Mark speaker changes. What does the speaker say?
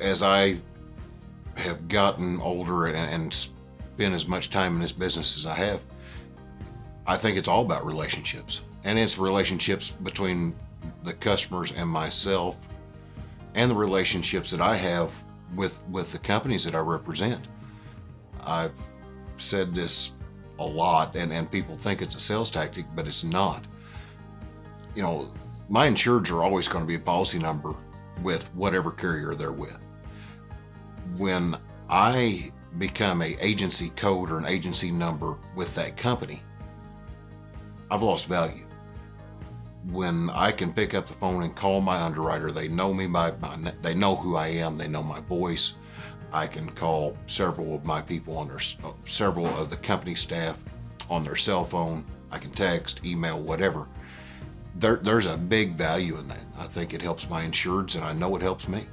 Speaker 1: as I have gotten older and, and spent as much time in this business as I have, I think it's all about relationships. And it's relationships between the customers and myself and the relationships that I have with with the companies that I represent. I've said this a lot and, and people think it's a sales tactic, but it's not. You know, my insureds are always going to be a policy number with whatever carrier they're with. When I become a agency code or an agency number with that company, I've lost value. When I can pick up the phone and call my underwriter, they know me by, by they know who I am, they know my voice. I can call several of my people on their several of the company staff on their cell phone. I can text, email, whatever. There, there's a big value in that. I think it helps my insureds, and I know it helps me.